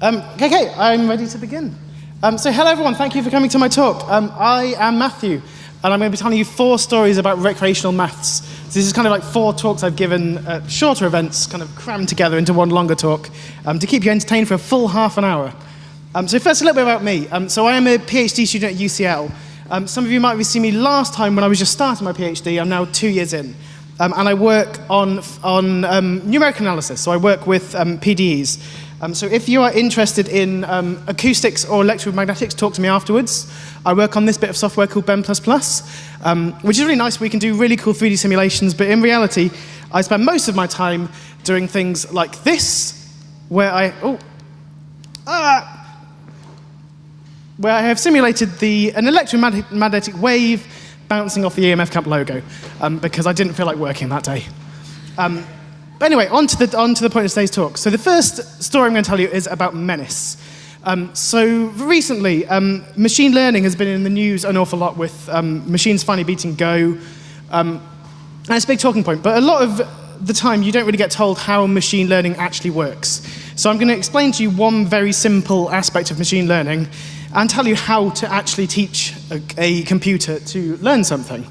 Um, okay, I'm ready to begin. Um, so hello everyone, thank you for coming to my talk. Um, I am Matthew, and I'm going to be telling you four stories about recreational maths. So this is kind of like four talks I've given at shorter events, kind of crammed together into one longer talk, um, to keep you entertained for a full half an hour. Um, so first, a little bit about me. Um, so I am a PhD student at UCL. Some of you might have seen me last time when I was just starting my PhD. I'm now two years in. And I work on, on um, numeric analysis. So I work with PDEs. Um, so if you are interested in um, acoustics or electromagnetics, talk to me afterwards. I work on this bit of software called BEM++, um, which is really nice. We can do really cool 3D simulations, but in reality, I spend most of my time doing things like this, where I, oh, ah, where I have simulated the, an electromagnetic wave bouncing off the EMF Camp logo, um, because I didn't feel like working that day. But anyway, on to, the, on to the point of today's talk. So the first story I'm going to tell you is about Menace. Um, so recently, um, machine learning has been in the news an awful lot with um, machines finally beating Go. Um, and it's a big talking point, but a lot of the time you don't really get told how machine learning actually works. So I'm going to explain to you one very simple aspect of machine learning and tell you how to actually teach a, a computer to learn something.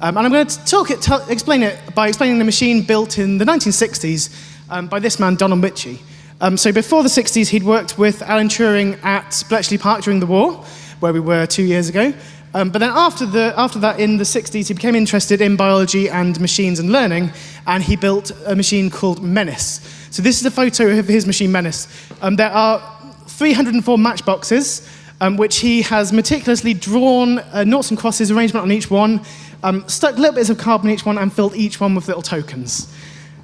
Um, and I'm going to talk it, explain it by explaining the machine built in the 1960s um, by this man, Donald Michie. Um, so before the 60s, he'd worked with Alan Turing at Bletchley Park during the war, where we were two years ago. Um, but then after, the, after that, in the 60s, he became interested in biology and machines and learning, and he built a machine called Menace. So this is a photo of his machine Menace. Um, there are 304 matchboxes, um, which he has meticulously drawn uh, noughts and crosses arrangement on each one, um, stuck little bits of carbon in each one and filled each one with little tokens.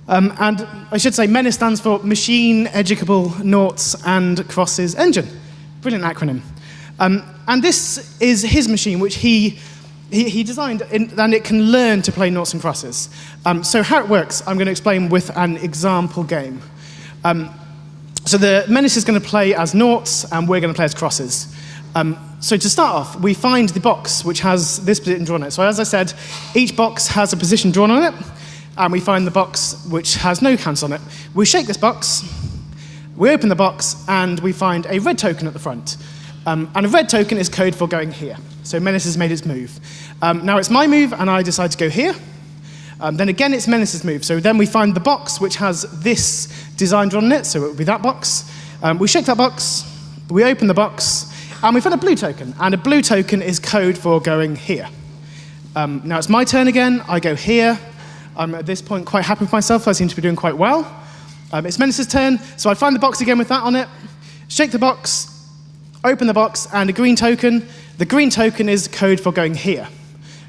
Um, and I should say MENA stands for Machine Educable Noughts and Crosses Engine. Brilliant acronym. Um, and this is his machine, which he, he, he designed, in, and it can learn to play noughts and crosses. Um, so how it works, I'm going to explain with an example game. Um, so the Menace is going to play as noughts, and we're going to play as crosses. Um, so to start off, we find the box which has this position drawn on it. So as I said, each box has a position drawn on it, and we find the box which has no counts on it. We shake this box, we open the box, and we find a red token at the front. Um, and a red token is code for going here. So Menace has made its move. Um, now it's my move, and I decide to go here. Um, then again, it's Menace's move. So then we find the box which has this design drawn on it, so it would be that box. Um, we shake that box, we open the box, and we've found a blue token, and a blue token is code for going here. Um, now it's my turn again, I go here. I'm at this point quite happy with myself, I seem to be doing quite well. Um, it's Menace's turn, so I find the box again with that on it, shake the box, open the box, and a green token. The green token is code for going here.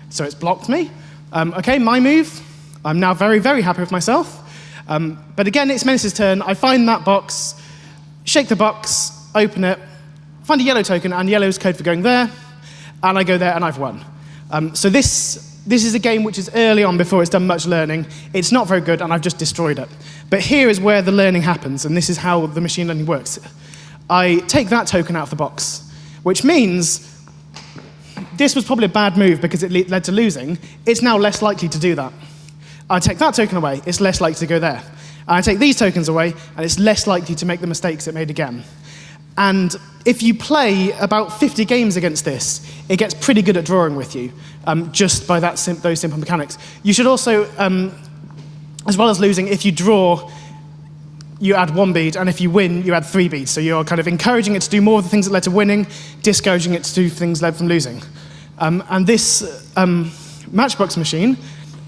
So it's blocked me. Um, okay, my move. I'm now very, very happy with myself. Um, but again, it's Menace's turn. I find that box, shake the box, open it, find a yellow token, and yellow is code for going there, and I go there, and I've won. Um, so this, this is a game which is early on before it's done much learning. It's not very good, and I've just destroyed it. But here is where the learning happens, and this is how the machine learning works. I take that token out of the box, which means this was probably a bad move because it led to losing. It's now less likely to do that. I take that token away, it's less likely to go there. I take these tokens away, and it's less likely to make the mistakes it made again. And if you play about 50 games against this, it gets pretty good at drawing with you, um, just by that sim those simple mechanics. You should also, um, as well as losing, if you draw, you add one bead, and if you win, you add three beads. So you're kind of encouraging it to do more of the things that led to winning, discouraging it to do things led from losing. Um, and this um, Matchbox machine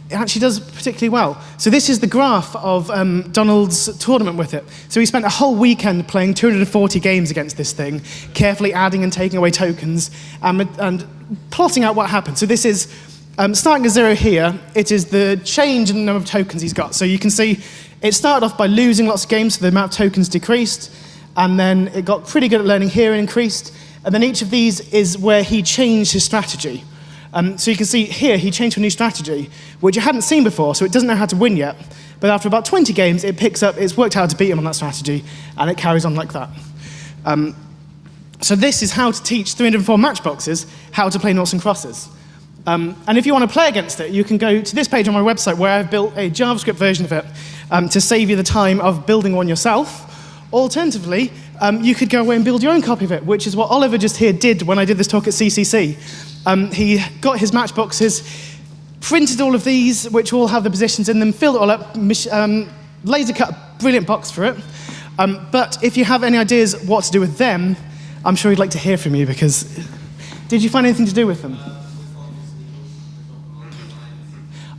it actually does particularly well. So this is the graph of um, Donald's tournament with it. So he spent a whole weekend playing 240 games against this thing, carefully adding and taking away tokens, and, and plotting out what happened. So this is, um, starting at zero here, it is the change in the number of tokens he's got. So you can see it started off by losing lots of games, so the amount of tokens decreased, and then it got pretty good at learning here and increased, and then each of these is where he changed his strategy. Um, so you can see here, he changed to a new strategy, which you hadn't seen before, so it doesn't know how to win yet. But after about 20 games, it picks up, it's worked out to beat him on that strategy, and it carries on like that. Um, so this is how to teach 304 matchboxes how to play noughts and crosses. Um, and if you want to play against it, you can go to this page on my website where I've built a JavaScript version of it um, to save you the time of building one yourself. Alternatively, um, you could go away and build your own copy of it, which is what Oliver just here did when I did this talk at CCC. Um, he got his matchboxes, printed all of these, which all have the positions in them, filled it all up, um, laser cut a brilliant box for it. Um, but if you have any ideas what to do with them, I'm sure he'd like to hear from you because did you find anything to do with them?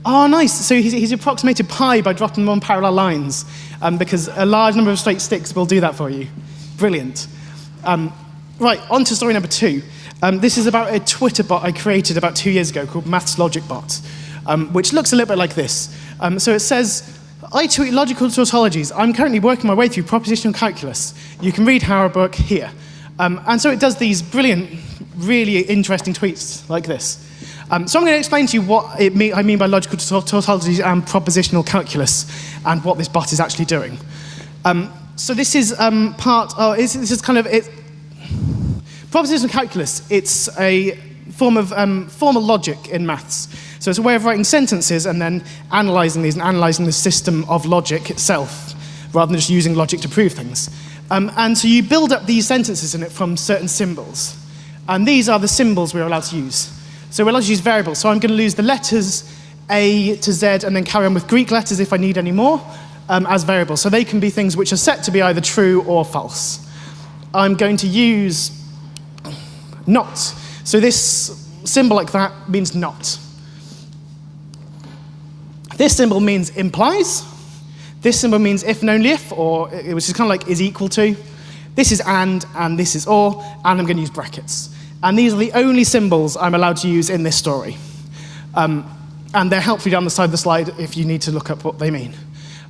Oh, nice. So he's, he's approximated pi by dropping them on parallel lines um, because a large number of straight sticks will do that for you. Brilliant. Um, right, on to story number two. Um, this is about a Twitter bot I created about two years ago called Maths Logic Bot, um, which looks a little bit like this. Um, so it says, I tweet logical tautologies. I'm currently working my way through propositional calculus. You can read our book here. Um, and so it does these brilliant, really interesting tweets like this. Um, so I'm going to explain to you what mean, I mean by logical tautologies and propositional calculus and what this bot is actually doing. Um, so this is um, part, oh, this is kind of, it, propositional calculus, it's a form of um, formal logic in maths. So it's a way of writing sentences and then analyzing these and analyzing the system of logic itself, rather than just using logic to prove things. Um, and so you build up these sentences in it from certain symbols. And these are the symbols we're allowed to use. So we're allowed to use variables. So I'm going to lose the letters A to Z and then carry on with Greek letters if I need any more um, as variables. So they can be things which are set to be either true or false. I'm going to use not. So this symbol like that means not. This symbol means implies. This symbol means if and only if, or it which is kind of like is equal to. This is and, and this is or, and I'm going to use brackets. And these are the only symbols I'm allowed to use in this story. Um, and they're helpfully down the side of the slide if you need to look up what they mean.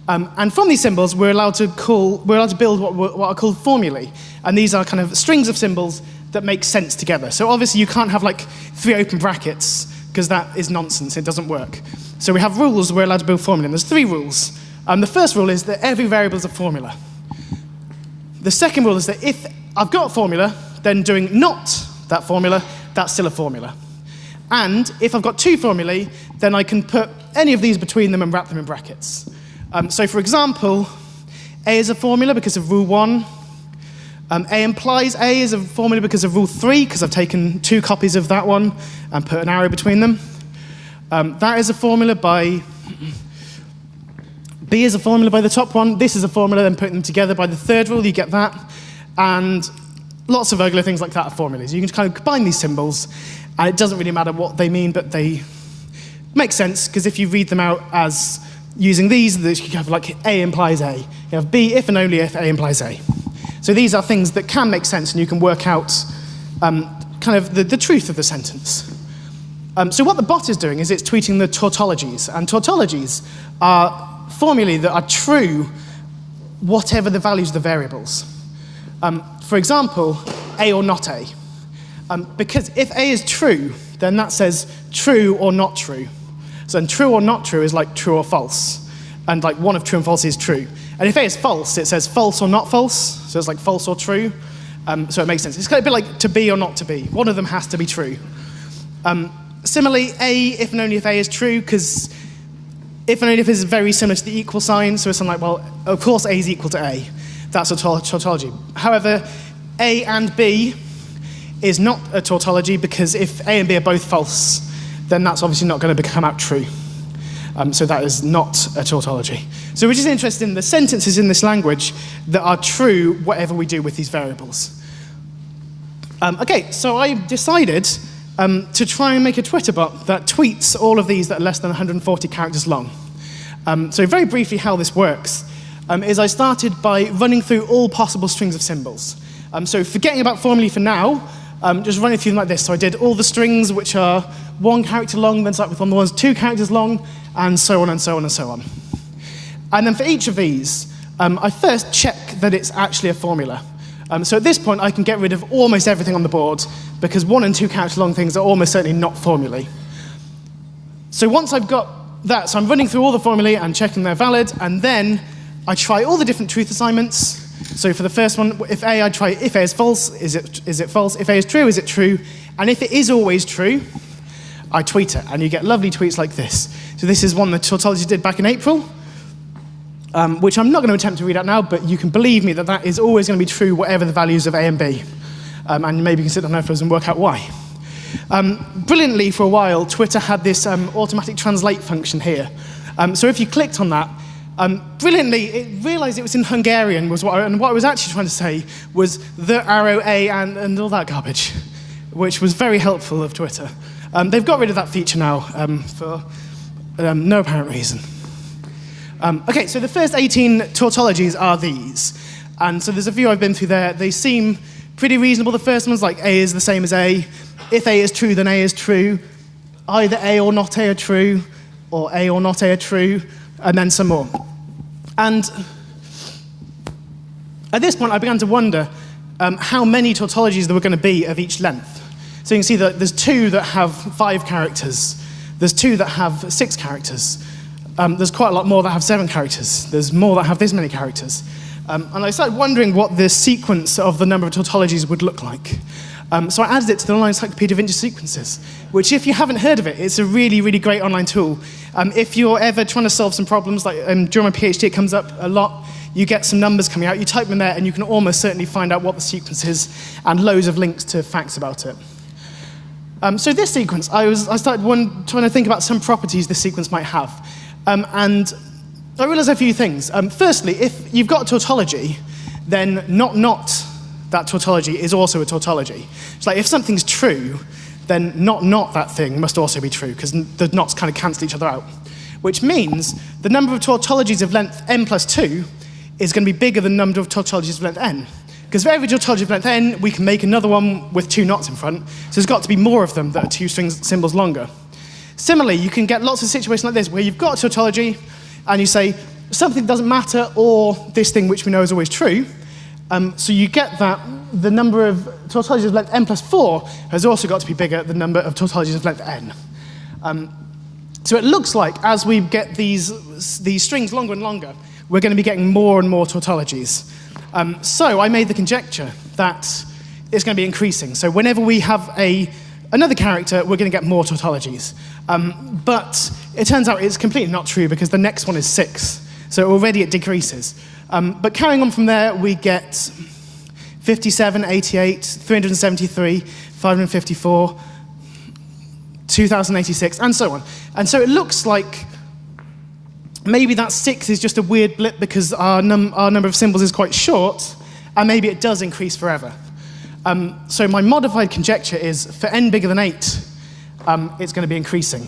Um, and from these symbols, we're allowed to call, we're allowed to build what, what are called formulae. And these are kind of strings of symbols that make sense together. So obviously you can't have like three open brackets because that is nonsense, it doesn't work. So we have rules we're allowed to build formulae, and there's three rules. Um, the first rule is that every variable is a formula. The second rule is that if I've got a formula, then doing not that formula, that's still a formula. And if I've got two formulae, then I can put any of these between them and wrap them in brackets. Um, so for example, A is a formula because of rule one. Um, a implies A is a formula because of rule three, because I've taken two copies of that one and put an arrow between them. Um, that is a formula by, B is a formula by the top one. This is a formula, then putting them together by the third rule, you get that. And lots of regular things like that are formulas. You can kind of combine these symbols, and it doesn't really matter what they mean, but they make sense, because if you read them out as using these, you have like A implies A. You have B if and only if A implies A. So these are things that can make sense, and you can work out um, kind of the, the, truth of the sentence. Um, so what the bot is doing is it's tweeting the tautologies, and tautologies are formulae that are true whatever the values of the variables. Um, for example, A or not A. Um, because if A is true, then that says true or not true. So then true or not true is like true or false. And like one of true and false is true. And if A is false, it says false or not false. So it's like false or true. Um, so it makes sense. It's kind of a bit like to be or not to be. One of them has to be true. Um, similarly, A, if and only if A is true, because if and only if is very similar to the equal sign. So it's like, well, of course A is equal to A. That's a tautology. However, A and B is not a tautology because if A and B are both false, then that's obviously not going to become out true. Um, so that is not a tautology. So which is interesting, the sentences in this language that are true whatever we do with these variables. Um, okay, so I decided um, to try and make a Twitter bot that tweets all of these that are less than 140 characters long. Um, so very briefly how this works um, is I started by running through all possible strings of symbols. Um, so forgetting about formulae for now, um, just running through them like this. So I did all the strings which are one character long, then start with one of the ones two characters long, and so on and so on and so on. And then for each of these, um, I first check that it's actually a formula. Um, so at this point, I can get rid of almost everything on the board, because one and two character long things are almost certainly not formulae. So once I've got that, so I'm running through all the formulae and checking they're valid, and then I try all the different truth assignments. So for the first one, if A, I try if A is false, is it, is it false? If A is true, is it true? And if it is always true, I tweet it, and you get lovely tweets like this. So this is one that Tautology did back in April. um, which I'm not going to attempt to read out now, but you can believe me that that is always going to be true whatever the values of A and B. Um, and maybe you can sit down afterwards and work out why. Um, brilliantly, for a while, Twitter had this um, automatic translate function here. Um, so if you clicked on that, um, brilliantly, it realized it was in Hungarian, was what I, and what I was actually trying to say was the arrow A and, and all that garbage, which was very helpful of Twitter. Um, they've got rid of that feature now um, for um, no apparent reason. Um, okay, so the first 18 tautologies are these. And so there's a few I've been through there. They seem pretty reasonable. The first one's like A is the same as A. If A is true, then A is true. Either A or not A are true, or A or not A are true, and then some more. And at this point, I began to wonder um, how many tautologies there were going to be of each length. So you can see that there's two that have five characters. There's two that have six characters. Um, there's quite a lot more that have seven characters. There's more that have this many characters. Um, and I started wondering what the sequence of the number of tautologies would look like. Um, so I added it to the online encyclopedia of integer sequences, which if you haven't heard of it, it's a really, really great online tool. Um, if you're ever trying to solve some problems, like um, during my PhD it comes up a lot, you get some numbers coming out, you type them there, and you can almost certainly find out what the sequence is, and loads of links to facts about it. Um, so this sequence, I, was, I started one, trying to think about some properties this sequence might have. Um, and I realized a few things. Um, firstly, if you've got a tautology, then not not that tautology is also a tautology. It's like if something's true, then not not that thing must also be true, because the knots kind of cancel each other out. Which means the number of tautologies of length n plus 2 is going to be bigger than the number of tautologies of length n. Because for every tautology of length n, we can make another one with two knots in front, so there's got to be more of them that are two strings symbols longer. Similarly, you can get lots of situations like this where you've got a tautology and you say something doesn't matter or this thing which we know is always true. Um, so you get that the number of tautologies of length n plus 4 has also got to be bigger than the number of tautologies of length n. Um, so it looks like as we get these, these strings longer and longer, we're going to be getting more and more tautologies. Um, so I made the conjecture that it's going to be increasing. So whenever we have a, another character, we're going to get more tautologies. Um, but it turns out it's completely not true because the next one is 6. So already it decreases. Um, but carrying on from there, we get 57, 88, 373, 554, 2086, and so on. And so it looks like maybe that 6 is just a weird blip because our, num our number of symbols is quite short, and maybe it does increase forever. Um, so my modified conjecture is for n bigger than 8, um, it's going to be increasing.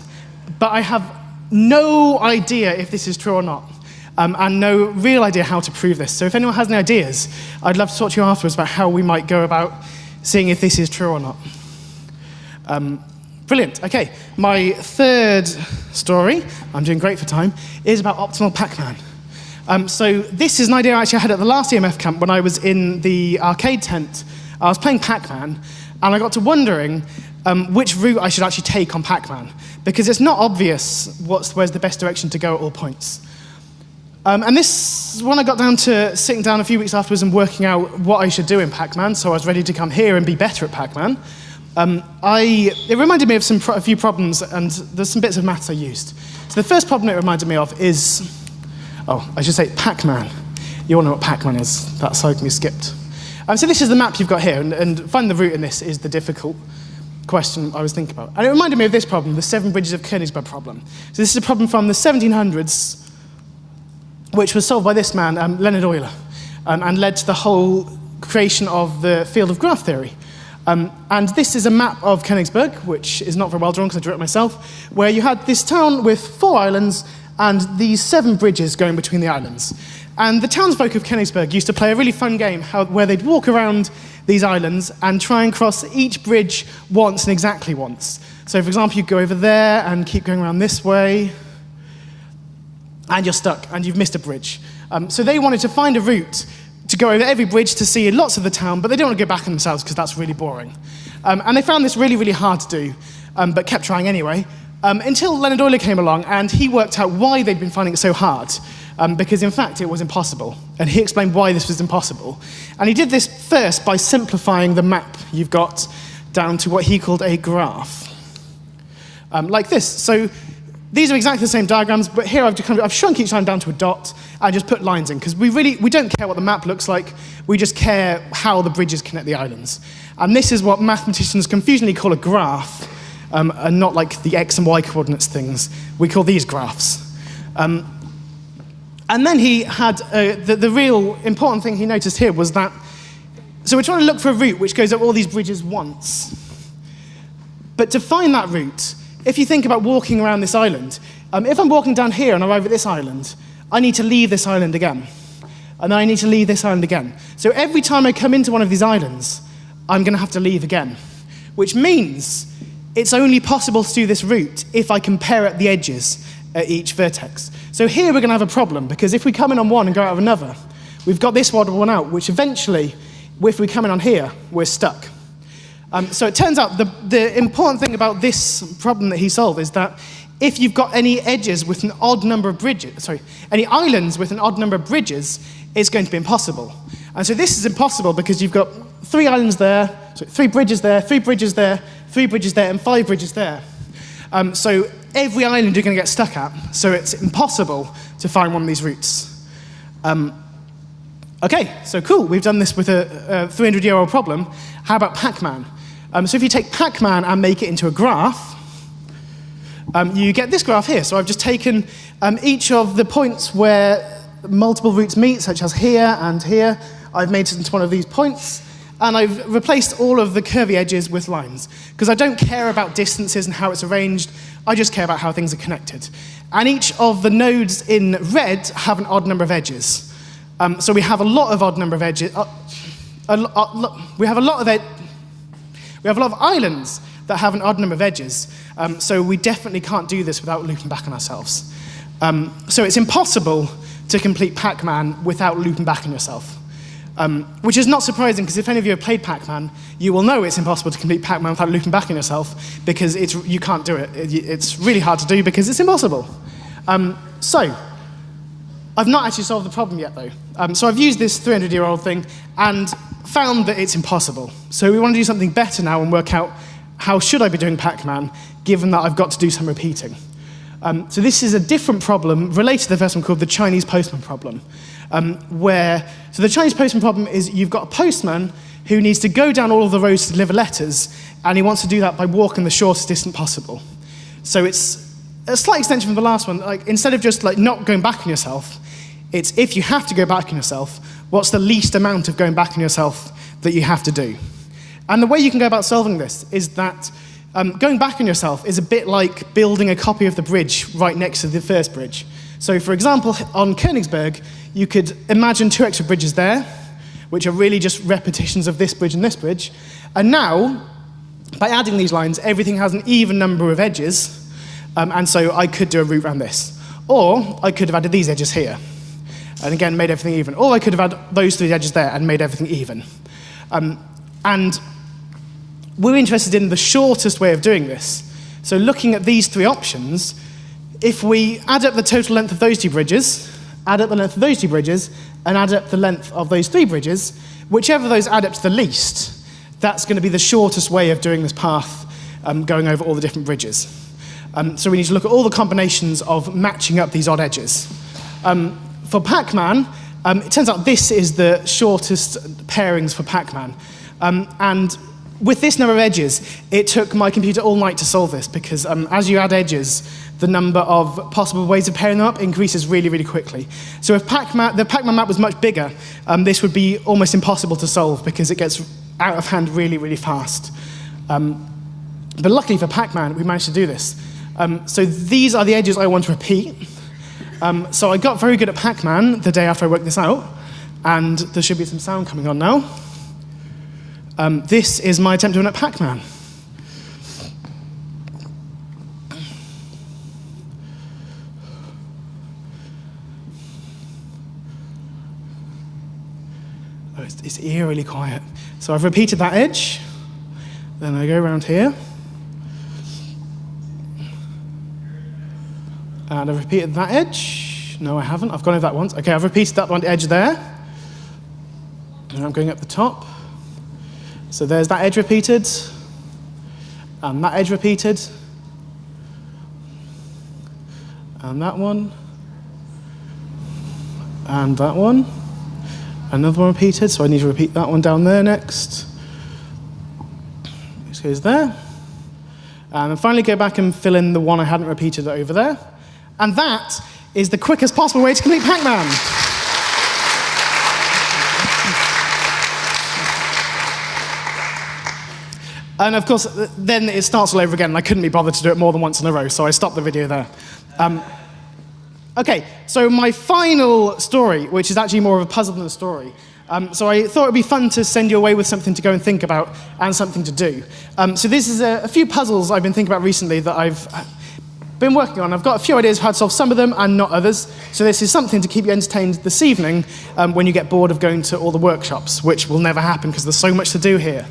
But I have no idea if this is true or not um, and no real idea how to prove this. So if anyone has any ideas, I'd love to talk to you afterwards about how we might go about seeing if this is true or not. Um, brilliant. Okay, my third story, I'm doing great for time, is about optimal Pac-Man. Um, so this is an idea I actually had at the last EMF camp when I was in the arcade tent. I was playing Pac-Man, and I got to wondering um, which route I should actually take on Pac-Man, because it's not obvious what's, where's the best direction to go at all points. Um, and this, when I got down to sitting down a few weeks afterwards and working out what I should do in Pac-Man, so I was ready to come here and be better at Pac-Man, um, I, it reminded me of some a few problems, and there's some bits of maths I used. So the first problem it reminded me of is, oh, I should say Pac-Man. You all know what Pac-Man is. That can be skipped. Um, so this is the map you've got here, and, and finding the route in this is the difficult question I was thinking about. And it reminded me of this problem, the Seven Bridges of Königsberg problem. So this is a problem from the 1700s which was solved by this man, um, Leonhard Euler, um, and led to the whole creation of the field of graph theory. Um, and this is a map of Königsberg, which is not very well drawn because I drew it myself, where you had this town with four islands and these seven bridges going between the islands. And the townsfolk of Königsberg used to play a really fun game how, where they'd walk around these islands and try and cross each bridge once and exactly once. So, for example, you'd go over there and keep going around this way, and you're stuck and you've missed a bridge. Um, so they wanted to find a route to go over every bridge to see lots of the town, but they don't want to go back on themselves because that's really boring. Um, and they found this really, really hard to do, um, but kept trying anyway, um, until Leonhard Euler came along and he worked out why they'd been finding it so hard. Um, because in fact it was impossible. And he explained why this was impossible. And he did this first by simplifying the map you've got down to what he called a graph. Um, like this. So these are exactly the same diagrams, but here I've, kind of, I've shrunk each line down to a dot and just put lines in, because we really we don't care what the map looks like, we just care how the bridges connect the islands. And this is what mathematicians confusingly call a graph, um, and not like the x and y coordinates things. We call these graphs. Um, and then he had, uh, the, the real important thing he noticed here was that, so we're trying to look for a route which goes up all these bridges once. But to find that route, if you think about walking around this island, um, if I'm walking down here and I arrive at this island, I need to leave this island again. And I need to leave this island again. So every time I come into one of these islands, I'm going to have to leave again. Which means it's only possible to do this route if I compare at the edges at each vertex. So here we're going to have a problem, because if we come in on one and go out of another, we've got this one out, which eventually, if we come in on here, we're stuck. Um, so it turns out the, the important thing about this problem that he solved is that if you've got any edges with an odd number of bridges, sorry, any islands with an odd number of bridges, it's going to be impossible. And so this is impossible because you've got three islands there, three bridges there, three bridges there, three bridges there, and five bridges there. Um, so every island you're going to get stuck at, so it's impossible to find one of these routes. Um, okay, so cool, we've done this with a, a 300-year-old problem. How about Pac-Man? Um, so if you take Pac-Man and make it into a graph, um, you get this graph here. So I've just taken um, each of the points where multiple routes meet, such as here and here. I've made it into one of these points, and I've replaced all of the curvy edges with lines. Because I don't care about distances and how it's arranged, I just care about how things are connected. And each of the nodes in red have an odd number of edges. Um, so we have a lot of odd number of edges. Uh, a, we have a lot of we have a lot of islands that have an odd number of edges, um, so we definitely can't do this without looping back on ourselves. Um, so it's impossible to complete Pac-Man without looping back on yourself. Um, which is not surprising, because if any of you have played Pac-Man, you will know it's impossible to complete Pac-Man without looping back on yourself, because it's, you can't do it. It's really hard to do because it's impossible. Um, so, I've not actually solved the problem yet, though. Um, so I've used this 300-year-old thing and found that it's impossible. So we want to do something better now and work out how should I be doing Pac-Man, given that I've got to do some repeating. Um, so this is a different problem related to the first one called the Chinese postman problem, um, where, so the Chinese postman problem is you've got a postman who needs to go down all of the roads to deliver letters, and he wants to do that by walking the shortest distance possible. So it's a slight extension from the last one. Like, instead of just like not going back on yourself, it's if you have to go back on yourself, what's the least amount of going back on yourself that you have to do? And the way you can go about solving this is that um, going back on yourself is a bit like building a copy of the bridge right next to the first bridge. So for example, on Königsberg, you could imagine two extra bridges there, which are really just repetitions of this bridge and this bridge. And now, by adding these lines, everything has an even number of edges, um, and so I could do a route around this. Or I could have added these edges here and again made everything even. Or I could have had those three edges there and made everything even. Um, and we're interested in the shortest way of doing this. So looking at these three options, if we add up the total length of those two bridges, add up the length of those two bridges, and add up the length of those three bridges, whichever those add up to the least, that's going to be the shortest way of doing this path, um, going over all the different bridges. Um, so we need to look at all the combinations of matching up these odd edges. Um, for Pac-Man, um, it turns out this is the shortest pairings for Pac-Man. Um, and with this number of edges, it took my computer all night to solve this because um, as you add edges, the number of possible ways of pairing them up increases really, really quickly. So if Pac the Pac-Man map was much bigger, um, this would be almost impossible to solve because it gets out of hand really, really fast. But luckily for Pac-Man, we managed to do this. Um, so these are the edges I want to repeat. Um, so I got very good at Pac-Man the day after I worked this out, and there should be some sound coming on now. Um, this is my attempt to win at Pac-Man. Oh, it's, it's eerily quiet. So I've repeated that edge, then I go around here, And I've repeated that edge. No, I haven't. I've gone over that once. Okay, I've repeated that one edge there. And I'm going up the top. So there's that edge repeated. And that edge repeated. and that one, and that one. Another one repeated, so I need to repeat that one down there next. This goes there. And finally go back and fill in the one I hadn't repeated over there. And that is the quickest possible way to complete Pac-Man. And of course, then it starts all over again, and I couldn't be bothered to do it more than once in a row, so I stopped the video there. Um, okay, so my final story, which is actually more of a puzzle than a story. Um, so I thought it would be fun to send you away with something to go and think about and something to do. Um, so this is a, a, few puzzles I've been thinking about recently that I've been working on. I've got a few ideas how to solve some of them and not others. So this is something to keep you entertained this evening um, when you get bored of going to all the workshops, which will never happen because there's so much to do here.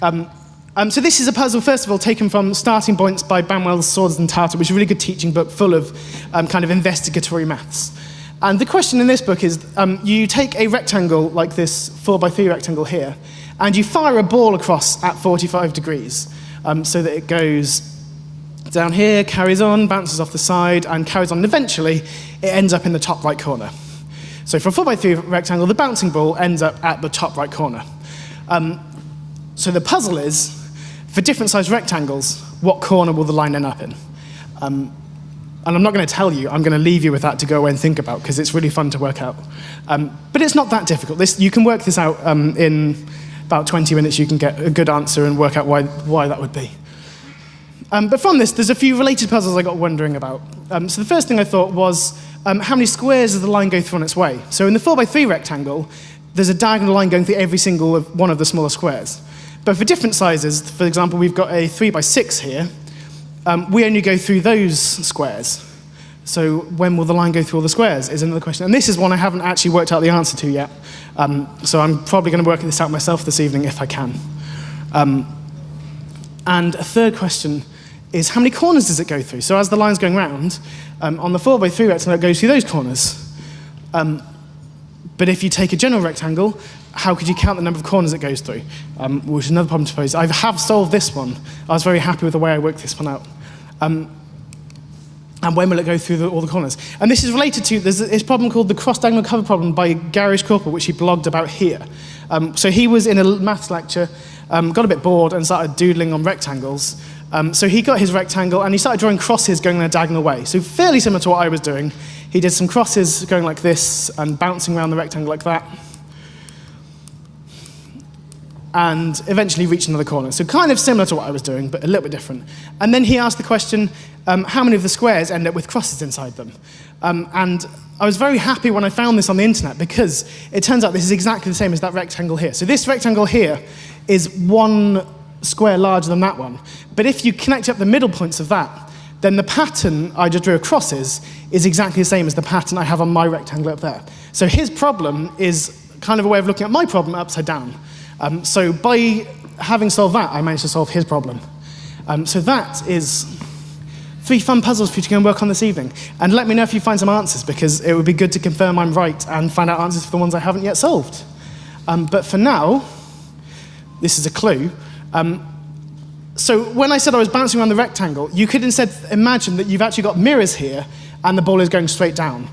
Um, um, so this is a puzzle, first of all, taken from Starting Points by Banwell's Saunders and Tahta, which is a really good teaching book full of um, kind of investigatory maths. And the question in this book is, um, you take a rectangle like this 4 by 3 rectangle here, and you fire a ball across at 45 degrees, um, so that it goes down here, carries on, bounces off the side, and carries on, and eventually it ends up in the top right corner. So for a 4 by 3 rectangle, the bouncing ball ends up at the top right corner. Um, so the puzzle is, for different sized rectangles, what corner will the line end up in? Um, and I'm not going to tell you, I'm going to leave you with that to go away and think about, because it's really fun to work out. Um, but it's not that difficult. This, you can work this out um, in about 20 minutes, you can get a good answer and work out why, why that would be. Um, but from this, there's a few related puzzles I got wondering about. Um, so the first thing I thought was, um, how many squares does the line go through on its way? So in the 4 by 3 rectangle, there's a diagonal line going through every single one of the smaller squares. But for different sizes, for example, we've got a 3 by 6 here, um, we only go through those squares. So when will the line go through all the squares is another question. And this is one I haven't actually worked out the answer to yet. Um, so I'm probably going to work this out myself this evening if I can. Um, and a third question is how many corners does it go through? So as the line's going round, um, on the 4 by 3 rectangle, it goes through those corners. Um, but if you take a general rectangle, how could you count the number of corners it goes through? Um, which is another problem to pose. I have solved this one. I was very happy with the way I worked this one out. Um, and when will it go through the, all the corners? And this is related to there's this problem called the cross-diagonal cover problem by Gary Corporal, which he blogged about here. Um, so he was in a maths lecture, um, got a bit bored and started doodling on rectangles. Um, so he got his rectangle and he started drawing crosses going in a diagonal way. So fairly similar to what I was doing. He did some crosses going like this and bouncing around the rectangle like that and eventually reach another corner. So kind of similar to what I was doing, but a little bit different. And then he asked the question, um, how many of the squares end up with crosses inside them? Um, and I was very happy when I found this on the internet because it turns out this is exactly the same as that rectangle here. So this rectangle here is one square larger than that one. But if you connect up the middle points of that, then the pattern I just drew across is, is exactly the same as the pattern I have on my rectangle up there. So his problem is kind of a way of looking at my problem upside down. Um, so by having solved that, I managed to solve his problem. Um, so that is three fun puzzles for you to go and work on this evening. And let me know if you find some answers, because it would be good to confirm I'm right and find out answers for the ones I haven't yet solved. Um, but for now, this is a clue. Um, so when I said I was bouncing around the rectangle, you could instead imagine that you've actually got mirrors here and the ball is going straight down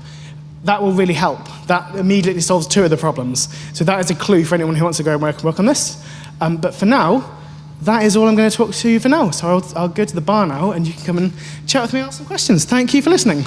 that will really help. That immediately solves two of the problems. So that is a clue for anyone who wants to go and work, work on this. Um, but for now, that is all I'm going to talk to you for now. So I'll, I'll go to the bar now, and you can come and chat with me and ask some questions. Thank you for listening.